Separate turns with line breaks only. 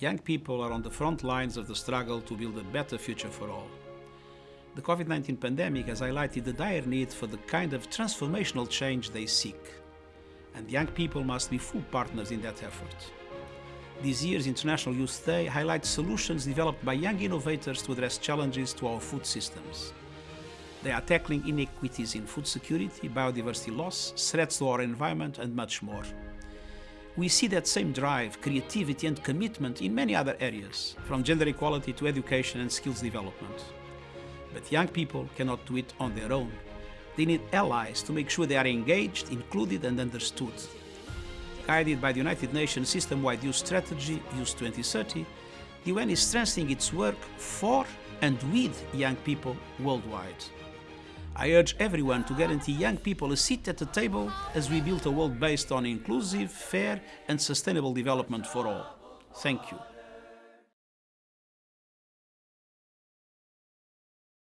Young people are on the front lines of the struggle to build a better future for all. The COVID-19 pandemic has highlighted the dire need for the kind of transformational change they seek. And young people must be full partners in that effort. This year's International Youth Day highlights solutions developed by young innovators to address challenges to our food systems. They are tackling inequities in food security, biodiversity loss, threats to our environment and much more. We see that same drive, creativity and commitment in many other areas, from gender equality to education and skills development. But young people cannot do it on their own. They need allies to make sure they are engaged, included and understood. Guided by the United Nations System-Wide Youth Strategy, Youth 2030, the UN is strengthening its work for and with young people worldwide. I urge everyone to guarantee young people a seat at the table as we build a world based on inclusive, fair and sustainable development for all. Thank you.